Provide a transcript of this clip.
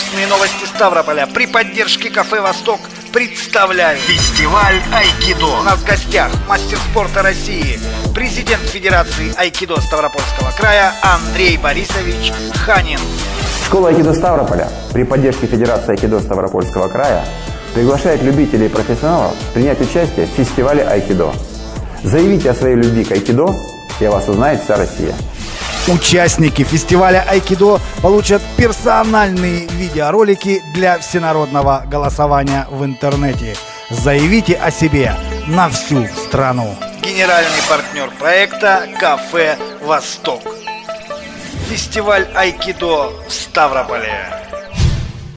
Вкусные новости Ставрополя при поддержке кафе «Восток» представляют Фестиваль Айкидо. У нас в гостях мастер спорта России, президент Федерации Айкидо Ставропольского края Андрей Борисович Ханин. Школа Айкидо Ставрополя при поддержке Федерации Айкидо Ставропольского края приглашает любителей и профессионалов принять участие в фестивале Айкидо. Заявите о своей любви к Айкидо, и о вас узнает вся Россия. Участники фестиваля Айкидо получат персональные видеоролики для всенародного голосования в интернете. Заявите о себе на всю страну. Генеральный партнер проекта «Кафе Восток». Фестиваль Айкидо в Ставрополе.